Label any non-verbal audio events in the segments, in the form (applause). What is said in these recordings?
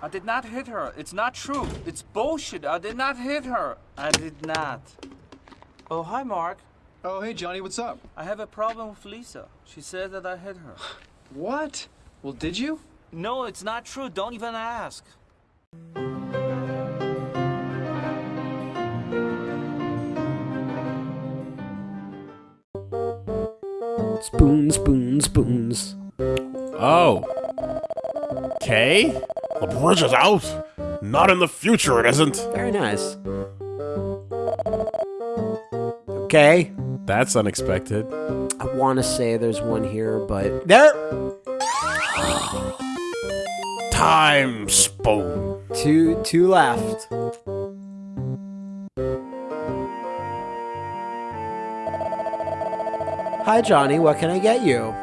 I did not hit her. It's not true. It's bullshit. I did not hit her. I did not. Oh, hi, Mark. Oh, hey, Johnny, what's up? I have a problem with Lisa. She said that I hit her. (sighs) What? Well, did you? No, it's not true. Don't even ask. Spoon, spoon, spoons. Oh. Okay. The bridge is out. Not in the future, it isn't. Very nice. Okay. That's unexpected. I want to say there's one here, but there. Time spoon. Two, two left. Hi, Johnny. What can I get you?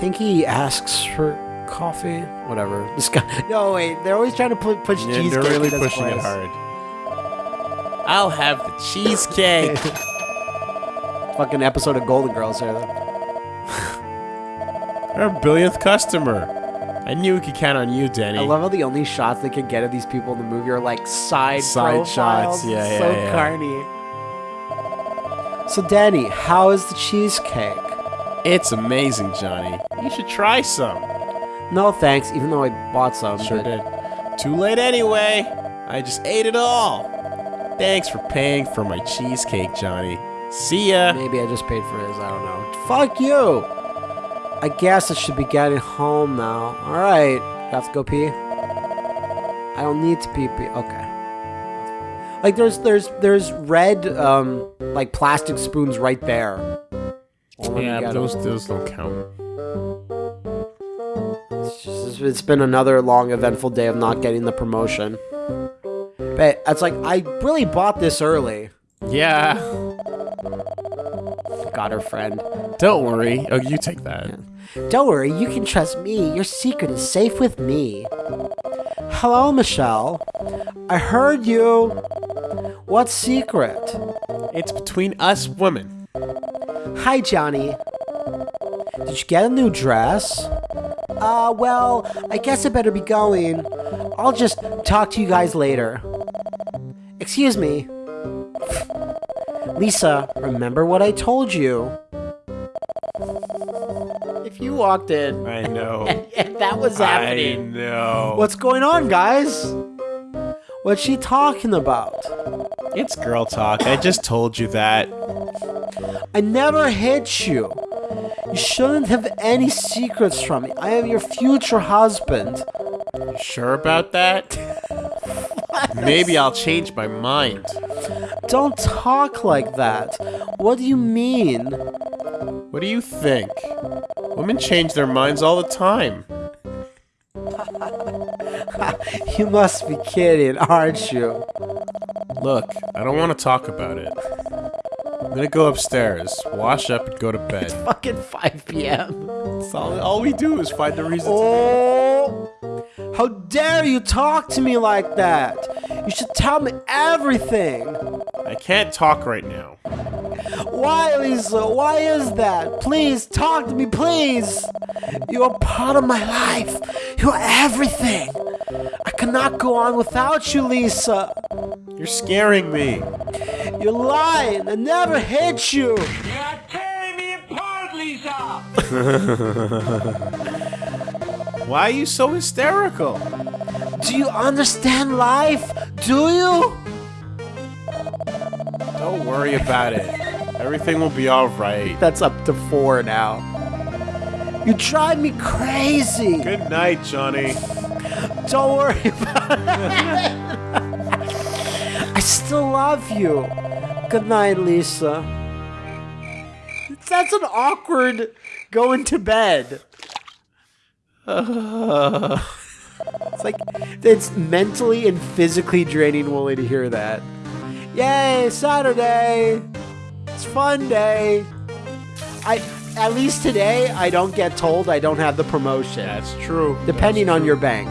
Think he asks for coffee? Whatever. (laughs) This guy. No, wait. They're always trying to put push Yeah, cheesecake. they're really in this pushing it hard. I'll have the cheesecake. (laughs) Fucking episode of Golden Girls here. Then. Our billionth customer. I knew we could count on you, Danny. I love how the only shots they could get of these people in the movie are like side Side profiles. shots, yeah, It's yeah, so yeah. carny. So, Danny, how is the cheesecake? It's amazing, Johnny. You should try some. No thanks, even though I bought some. Sure but- did. Too late anyway. I just ate it all. Thanks for paying for my cheesecake, Johnny. See ya. Maybe I just paid for his. I don't know. Fuck you. I guess I should be getting home now. All right. Have to go pee. I don't need to pee. pee. Okay. Like there's there's there's red um like plastic spoons right there. Yeah, those those don't count. It's, it's been another long, eventful day of not getting the promotion. But it's like I really bought this early. Yeah. (laughs) Got her friend. Don't worry. Oh, you take that. Don't worry, you can trust me. Your secret is safe with me. Hello, Michelle. I heard you. What secret? It's between us women. Hi, Johnny. Did you get a new dress? Uh, well, I guess I better be going. I'll just talk to you guys later. Excuse me. Lisa, remember what I told you? If you walked in I know. (laughs) and that was happening. I know. What's going on, guys? What's she talking about? It's girl talk. I just told you that. I never hit you. You shouldn't have any secrets from me. I am your future husband. You sure about that? (laughs) Maybe I'll change my mind. Don't talk like that. What do you mean? What do you think? Women change their minds all the time. (laughs) You must be kidding, aren't you? Look, I don't want to talk about it. I'm gonna go upstairs, wash up, and go to bed. It's Fucking 5 p.m. All, all we do is find the reason to. Oh! How dare you talk to me like that? You should tell me everything. I can't talk right now. Why, Lisa? Why is that? Please talk to me, please. You are part of my life. You are everything. I cannot go on without you, Lisa. You're scaring me. You're lying. I never hit you. You're tearing me apart, Lisa! Why are you so hysterical? Do you understand life? Do you? Don't worry about it. Everything will be alright. That's up to four now. You drive me crazy. Good night, Johnny. Don't worry about it. (laughs) I still love you. Good night, Lisa. That's an awkward going to bed. (sighs) It's like it's mentally and physically draining Wooly to hear that. Yay, Saturday! It's fun day. I at least today I don't get told I don't have the promotion. That's true. depending on your bank.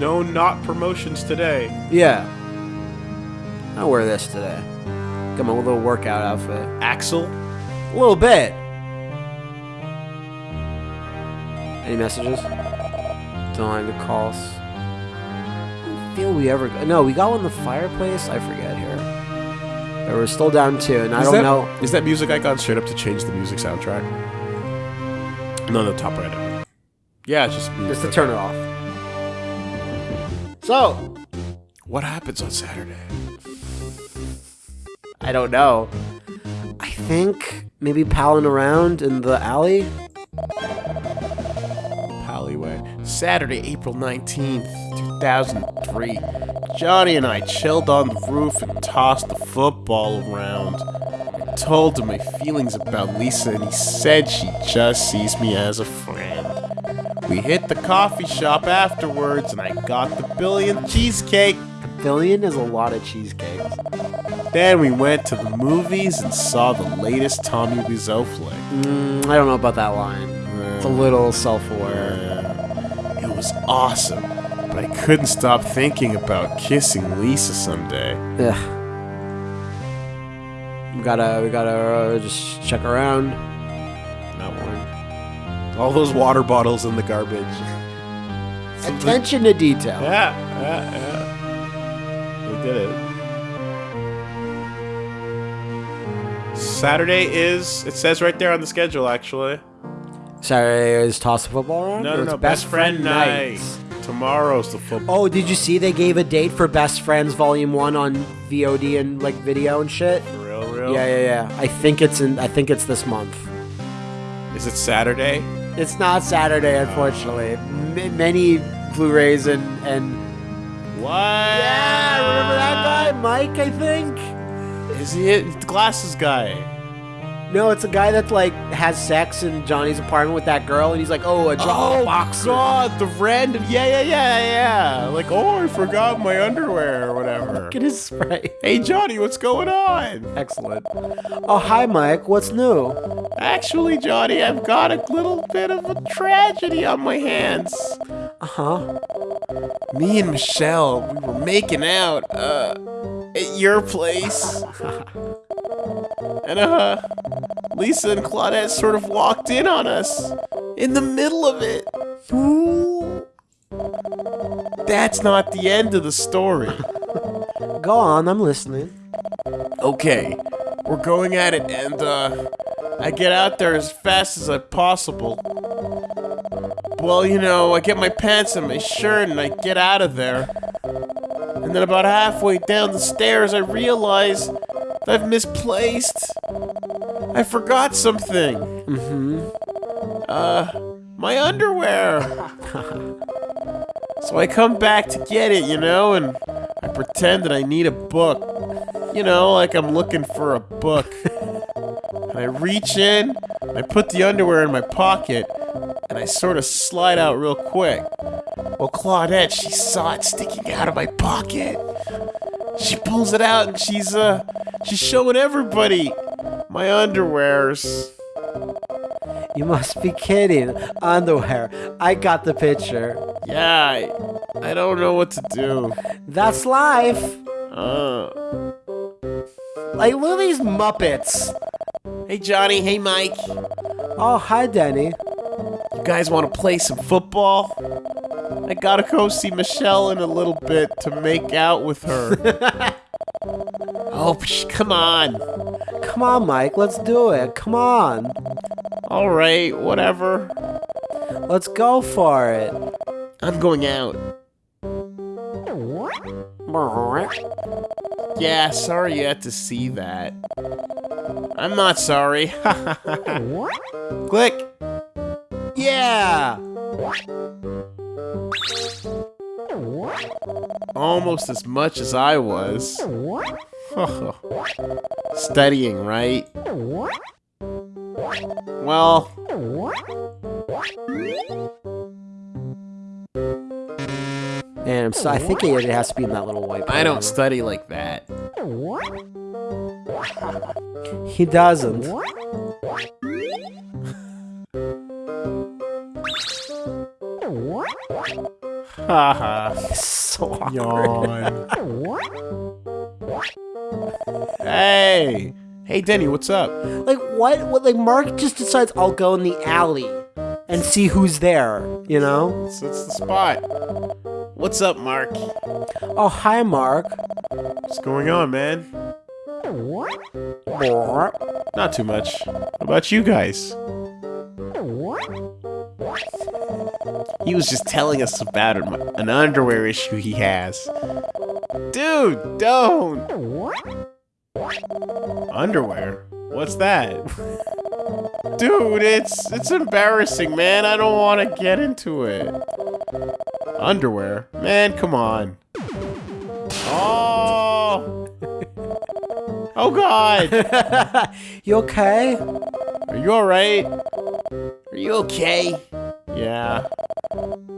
No, not promotions today. Yeah. I'll wear this today. Got my little workout outfit. Axel? A little bit. Any messages? Don't like the calls. feel we ever. No, we got one in the fireplace. I forget here. But we're still down two, and I Is don't that, know. Is that music icon straight up to change the music soundtrack? No, the top right. Yeah, it's just Just to turn it off. So, What happens on Saturday? I don't know. I think maybe palling around in the alley. Alleyway. Saturday, April 19th, 2003. Johnny and I chilled on the roof and tossed the football around. I told him my feelings about Lisa, and he said she just sees me as a friend. We hit the coffee shop afterwards, and I got the billion cheesecake. Billion is a lot of cheesecakes. Then we went to the movies and saw the latest Tommy Wiseau flick. Mm, I don't know about that line. It's a little self-aware. It was awesome, but I couldn't stop thinking about kissing Lisa someday. Ugh. We gotta, we gotta uh, just check around. Not one. All those water bottles in the garbage. Attention to detail. Yeah, yeah, yeah. They did it. Saturday is, it says right there on the schedule, actually. Saturday is toss the football around. No, no, no. Best, friend, night. night. Tomorrow's the football. Oh, did you see they gave a date for Best Friends Volume One on VOD and like video and shit? For real, real? Yeah, yeah, yeah. I think it's in. I think it's this month. Is it Saturday? It's not Saturday, unfortunately. M- many Blu-rays and and What? yeah, remember that guy, Mike? I think. Is he it? The glasses guy. No, it's a guy that like has sex in Johnny's apartment with that girl, and he's like, "Oh, a drop boxer." God, the random. Yeah, yeah, yeah, yeah. Like, oh, I forgot my underwear or whatever. (laughs) Look at his spray. Hey, Johnny, what's going on? Excellent. Oh, hi, Mike. What's new? Actually, Johnny, I've got a little bit of a tragedy on my hands. Uh huh. Me and Michelle, we were making out, uh, at your place. and, uh, Lisa and Claudette sort of walked in on us in the middle of it. Ooh. That's not the end of the story. (laughs) Go on. I'm listening. Okay, we're going at it, and uh, I get out there as fast as I possible. Well, you know, I get my pants and my shirt, and I get out of there. And then about halfway down the stairs, I realize that I've misplaced. I forgot something. Mm-hmm. Uh, my underwear. (laughs) so I come back to get it, you know, and I pretend that I need a book. You know, like I'm looking for a book. and I reach in, I put the underwear in my pocket, and I sort of slide out real quick. Well, Claudette, she saw it sticking out of my pocket. She pulls it out and she's, uh, she's showing everybody my underwears. You must be kidding. Underwear. I got the picture. Yeah, I, I don't know what to do. That's life. Uh, Like, look at these Muppets. hey, Johnny. Hey, Mike. Oh, hi, Danny. You guys want to play some football? I gotta go see Michelle in a little bit to make out with her. (laughs) oh, psh, come on. Come on, Mike. Let's do it. Come on. All right, whatever. Let's go for it. I'm going out. What? Yeah, sorry you had to see that. I'm not sorry. (laughs) (laughs) Click. Yeah. Almost as much as I was. (laughs) Studying, right? Well, And so, I think it has to be in that little white. I don't study like that. He doesn't. (laughs) So awkward. (laughs) Hey! Hey, Denny, what's up? Like what? What? Like Mark just decides I'll go in the alley and see who's there. You know? So it's the spot. What's up, Mark? Oh, hi, Mark. What's going on, man? Not too much. How about you guys? He was just telling us about an an underwear issue he has. Dude, don't! Underwear? What's that? Dude, it's it's embarrassing, man. I don't want to get into it. Underwear? Man, come on. Oh! Oh god! (laughs) You okay? Are you alright? Are you okay? Yeah.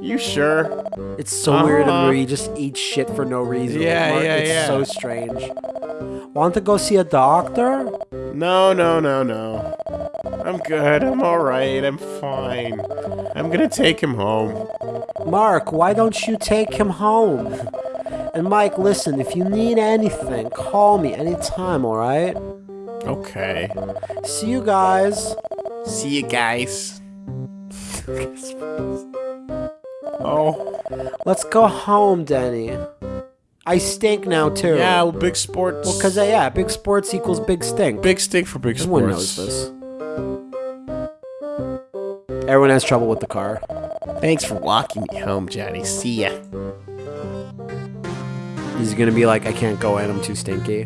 You sure? It's so weird Uh-huh. where you just eat shit for no reason. Yeah, Mark. yeah, it's yeah. so strange. Want to go see a doctor? No, no, no, no. I'm good. I'm alright. I'm fine. I'm gonna take him home. Mark, why don't you take him home? And Mike, listen, if you need anything, call me anytime, alright? Okay. See you guys. See you guys. (laughs) (laughs) oh. Let's go home, Denny. I stink now, too. Yeah, well, big sports. Well, because, uh, yeah, big sports equals big stink. big stink for big Everyone sports. knows this. Everyone has trouble with the car. Thanks for walking me home, Johnny. See ya. He's gonna be like, I can't go in, I'm too stinky.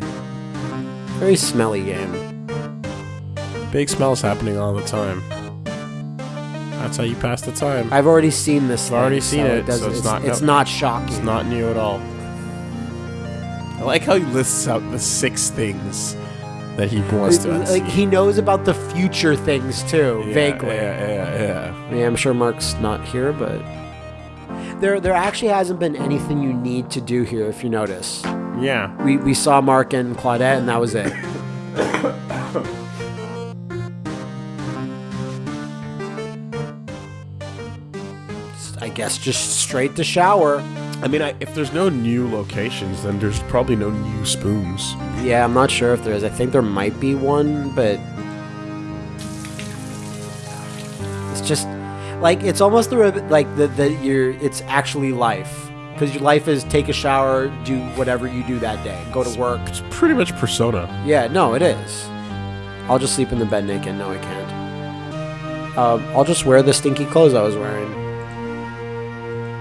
Very smelly game. Big smells happening all the time. That's how you pass the time. I've already seen this. I've already seen so it, so it's it's, not- it's no. not shocking. It's not new at all. I like how he lists out the six things that he wants to like he knows about the future things too, Yeah, vaguely. Yeah, yeah, yeah. I mean, I'm sure Mark's not here, but there there actually hasn't been anything you need to do here. If you notice, Yeah. we we saw Mark and Claudette, and that was it. (coughs) guess just straight to shower. I mean, I, if there's no new locations, then there's probably no new spoons. Yeah, I'm not sure if there is. I think there might be one, but it's just like it's almost the like the the your it's actually life because your life is take a shower, do whatever you do that day, go to work. It's pretty much Persona. Yeah, no, it is. I'll just sleep in the bed naked. No, I can't. Um, I'll just wear the stinky clothes I was wearing.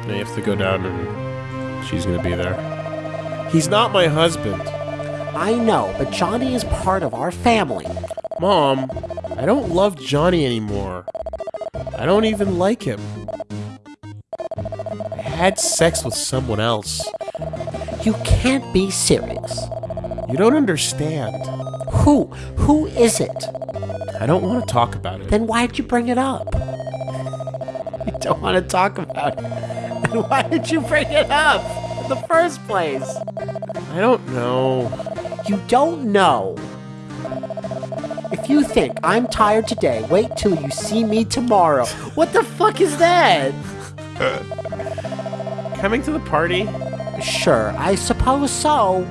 Now you have to go down and she's gonna be there. He's not my husband. I know, but Johnny is part of our family. Mom, I don't love Johnny anymore. I don't even like him. I had sex with someone else. You can't be serious. You don't understand. Who? Who is it? I don't want to talk about it. Then why'd you bring it up? (laughs) You don't want to talk about it. Then (laughs) why did you bring it up in the first place? I don't know. You don't know. If you think I'm tired today, wait till you see me tomorrow. What the fuck is that? (laughs) Coming to the party? Sure, I suppose so.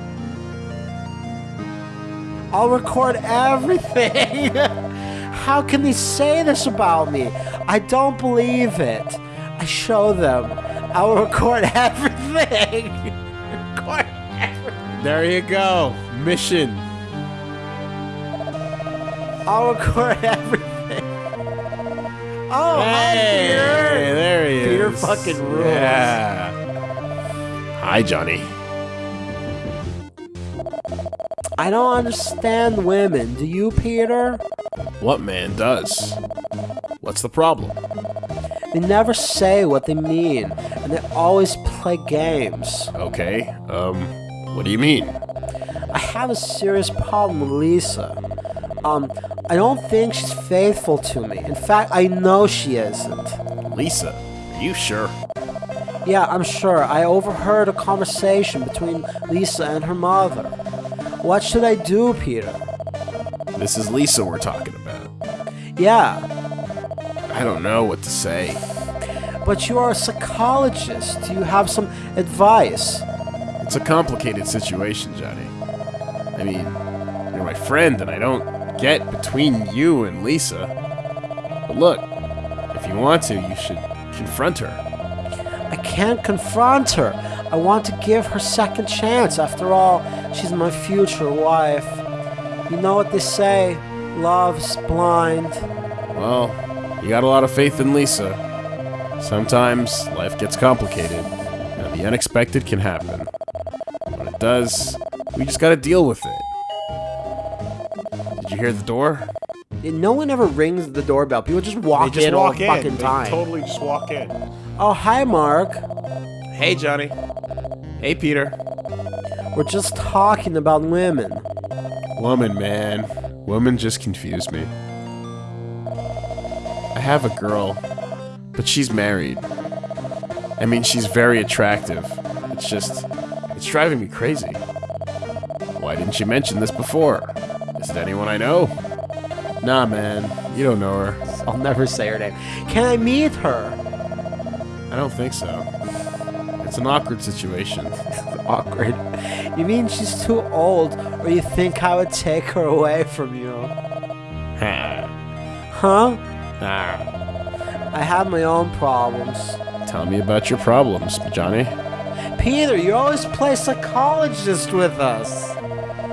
I'll record everything. (laughs) How can they say this about me? I don't believe it. I show them. I'll record (laughs) everything. record everything. There you go. Mission. I'll record (laughs) everything. Oh, hi, Hey, Peter. there he Peter is. fucking rules. Yeah. Hi, Johnny. I don't understand women. Do you, Peter? What man does? What's the problem? They never say what they mean, and they always play games. Okay, um, what do you mean? I have a serious problem with Lisa. Um, I don't think she's faithful to me. In fact, I know she isn't. Lisa, are you sure? Yeah, I'm sure. I overheard a conversation between Lisa and her mother. What should I do, Peter? This is Lisa we're talking about. Yeah, I don't know what to say. But you are a psychologist. Do you have some advice? It's a complicated situation, Johnny. I mean, you're my friend, and I don't get between you and Lisa. But look, if you want to, you should confront her. I can't confront her. I want to give her second chance. After all, she's my future wife. You know what they say, love's blind. Well, you got a lot of faith in Lisa. Sometimes life gets complicated, and the unexpected can happen. When it does, we just gotta deal with it. Did you hear the door? No one ever rings the doorbell. People just walk in all the fucking time. totally just walk in. Oh, hi, Mark. Hey, Johnny. Hey, Peter. We're just talking about women. Woman, man. Woman just confused me. I have a girl, but she's married. I mean, she's very attractive. It's just, it's driving me crazy. Why didn't you mention this before? Is it anyone I know? Nah, man. You don't know her. (laughs) I'll never say her name. Can I meet her? I don't think so. It's an awkward situation. (laughs) Awkward. You mean she's too old, or you think I would take her away from you? Huh? I have my own problems. tell me about your problems, Johnny. Peter, you always play psychologist with us.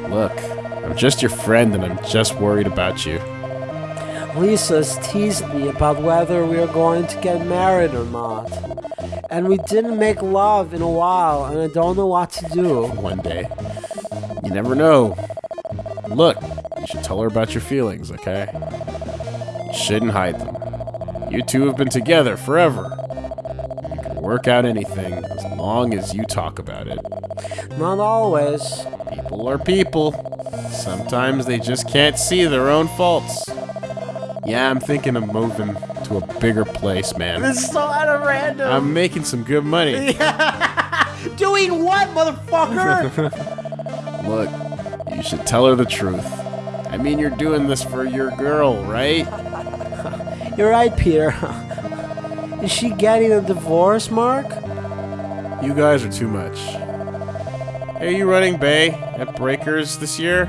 Look, I'm just your friend and I'm just worried about you. Lisa's teased me about whether we are going to get married or not. And we didn't make love in a while, and I don't know what to do. one day. You never know. Look, you should tell her about your feelings, okay? You shouldn't hide them. You two have been together forever. You can work out anything as long as you talk about it. Not always. People are people. Sometimes they just can't see their own faults. Yeah, I'm thinking of moving to a bigger place, man. This is so out of random. I'm making some good money. (laughs) Doing what, motherfucker? (laughs) Look, you should tell her the truth. I mean, you're doing this for your girl, right? You're right, Peter. (laughs) Is she getting a divorce, Mark? You guys are too much. Are you running Bay to Breakers this year?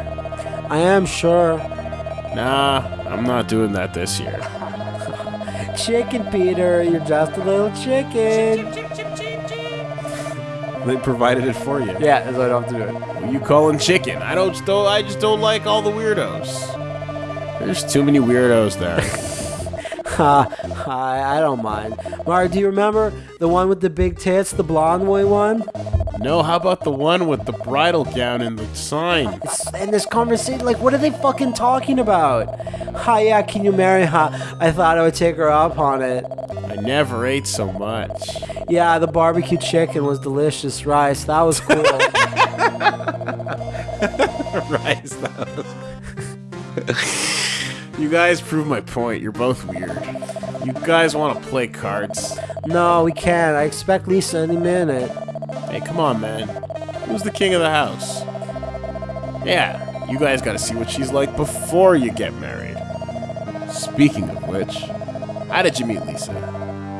I am sure. Nah, I'm not doing that this year. (laughs) Chicken, Peter. You're just a little chicken. They provided it for you. Yeah, so I don't have to do it. What you calling chicken? I don't. Don't. I just don't like all the weirdos. There's too many weirdos there. (laughs) Ha, (laughs) I, I don't mind. Mark, do you remember the one with the big tits, the blonde boy one? no, how about the one with the bridal gown and the sign? It's in this conversation, like, what are they fucking talking about? Hi, yeah, can you marry her? I thought I would take her up on it. I never ate so much. Yeah, the barbecue chicken was delicious. Rice, that was cool. (laughs) (laughs) Rice, You guys prove my point. You're both weird. You guys want to play cards? no, we can't. I expect Lisa any minute. Hey, come on, man. Who's the king of the house? Yeah, you guys gotta see what she's like before you get married. Speaking of which, how did you meet Lisa?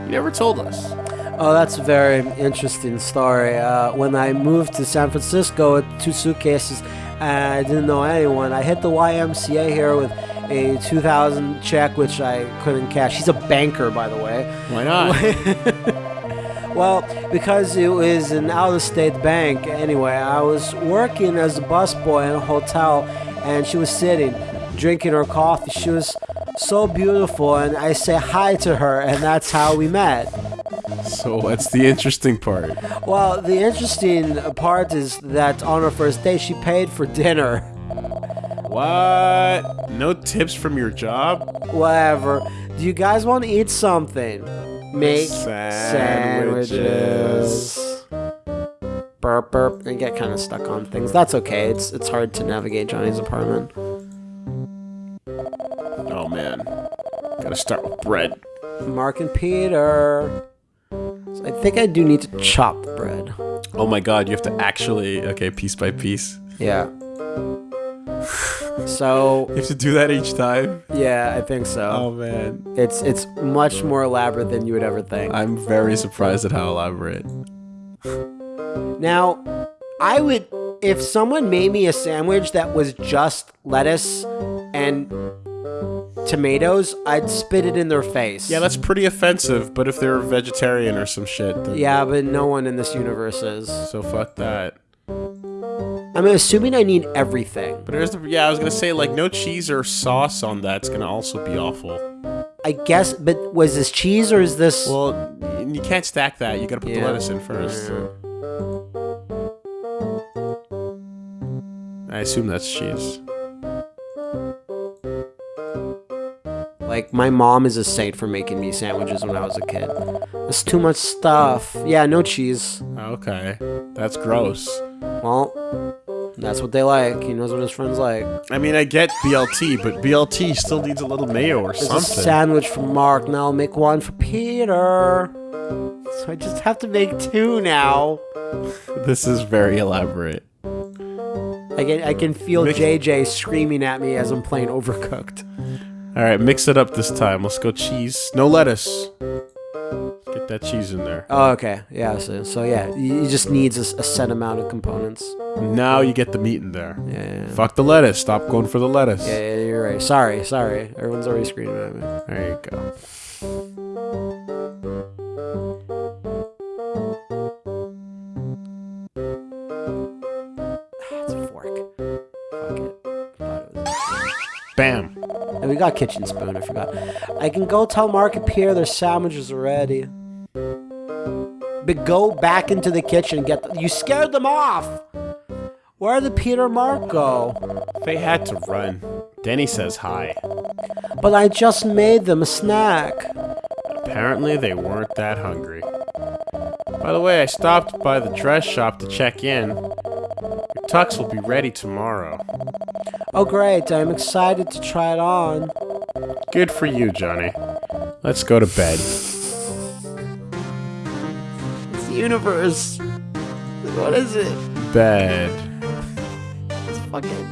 You never told us. Oh, that's a very interesting story. Uh, when I moved to San Francisco with two suitcases and I didn't know anyone, I hit the YMCA here with a 2000 check, which I couldn't cash. He's a banker, by the way. Why not? (laughs) Well, because it was an out of state bank. Anyway, I was working as a busboy in a hotel, and she was sitting, drinking her coffee. She was so beautiful, and I say hi to her, and that's how we met. so what's the interesting part? Well, the interesting part is that on her first date, she paid for dinner. (laughs) What? No tips from your job? Whatever. Do you guys want to eat something? Make Sandwiches. sandwiches. Burp burp and get kind of stuck on things. That's okay. It's it's hard to navigate Johnny's apartment. Oh man. Gotta start with bread. Mark and Peter. So I think I do need to chop the bread. Oh my god, you have to actually. Okay, piece by piece. Yeah. So You have to do that each time? yeah, I think so. Oh man. It's it's much more elaborate than you would ever think. I'm very surprised at how elaborate. Now, I would if someone made me a sandwich that was just lettuce and tomatoes, I'd spit it in their face. Yeah, that's pretty offensive, but if they're a vegetarian or some shit, then Yeah, but no one in this universe is. so fuck that. I'm assuming I need everything. But there's the yeah, I was gonna say like no cheese or sauce on that's gonna also be awful. I guess, but was this cheese or is this? Well, you can't stack that. You gotta put the lettuce in first. I assume that's cheese. Like my mom is a saint for making me sandwiches when I was a kid. That's too much stuff. Yeah, no cheese. Okay, that's gross. Well, that's what they like. He knows what his friends like. I mean, I get BLT, but BLT still needs a little mayo or There's a something. sandwich for Mark. Now I'll make one for Peter. So I just have to make two now. this is very elaborate. I can I can feel Mix- JJ screaming at me as I'm playing Overcooked. All right, mix it up this time. Let's go cheese. No lettuce. Get that cheese in there. Oh, okay. Yeah. So, so yeah, you just needs a set amount of components. Now you get the meat in there. Yeah. Yeah, Fuck the lettuce. Stop going for the lettuce. yeah, yeah, you're right. Sorry, sorry. Everyone's already screaming at me. There you go. It's a fork. Fuck it. Thought it was- Bam. And we got kitchen spoon. I forgot. I can go tell Mark and Pierre their sandwiches are ready. But go back into the kitchen. and Get the, you scared them off. Where did Peter Mark go? They had to run. Denny says hi. But I just made them a snack. Apparently, they weren't that hungry. By the way, I stopped by the dress shop to check in. Your tux will be ready tomorrow. Oh great! I'm excited to try it on. Good for you, Johnny. Let's go to bed. It's the universe. What is it? Bed. It's fucking.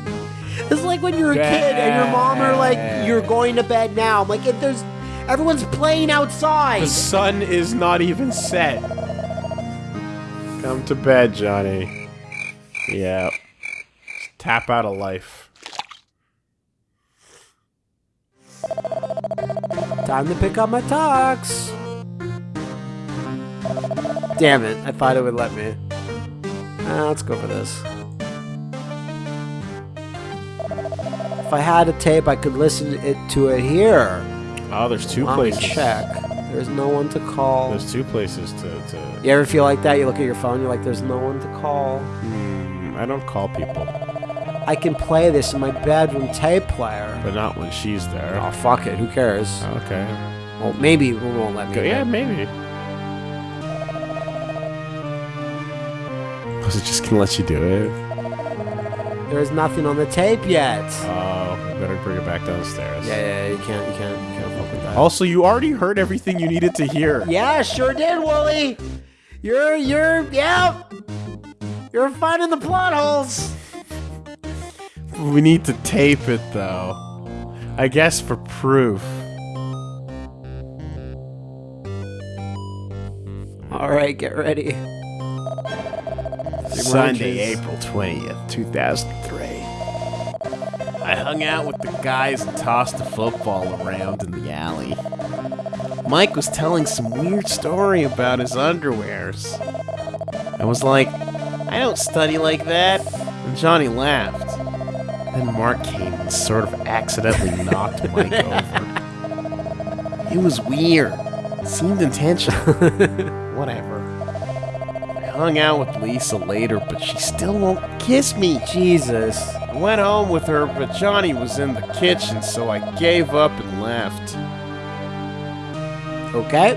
It's like when you're a kid and your mom are like, "You're going to bed now." I'm like, if there's, everyone's playing outside. The sun is not even set. Come to bed, Johnny. Yeah. Just tap out of life. Time to pick up my tux. Damn it! I thought it would let me. Ah, let's go for this. If I had a tape, I could listen it to it here. Oh, there's two Let me places. check. There's no one to call. There's two places to. to You ever feel like that? You look at your phone, you're like, there's no one to call. Hmm, I don't call people, I can play this in my bedroom tape player. but not when she's there. Oh, fuck it. Who cares? Okay. Well, maybe it won't let me. Yeah, maybe. Was it just gonna let you do it? There's nothing on the tape yet. Oh, better bring it back downstairs. Yeah, yeah, you can't, you can't, you can't fuck with that. Also, you already heard everything you needed to hear. (laughs) Yeah, sure did, Wooly. You're, you're, yeah. You're finding the plot holes. We need to tape it though. I guess for proof. All right, get ready. Sunday, April 20th, 2003. I hung out with the guys and tossed the football around in the alley. Mike was telling some weird story about his underwears. I was like, I don't study like that. And Johnny laughed. Then Mark came and sort of accidentally (laughs) knocked Mike over. It was weird. It seemed intentional. (laughs) Whatever. Hung out with Lisa later, but she still won't kiss me. Jesus. I went home with her, but Johnny was in the kitchen, so I gave up and left. Okay.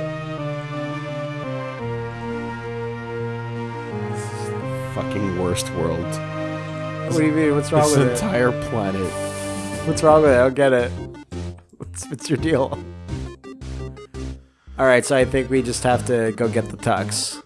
Fucking worst world. What do you mean? What's wrong This with it? entire planet. What's wrong with it? I don't get it. What's, what's your deal? All right, so I think we just have to go get the tux.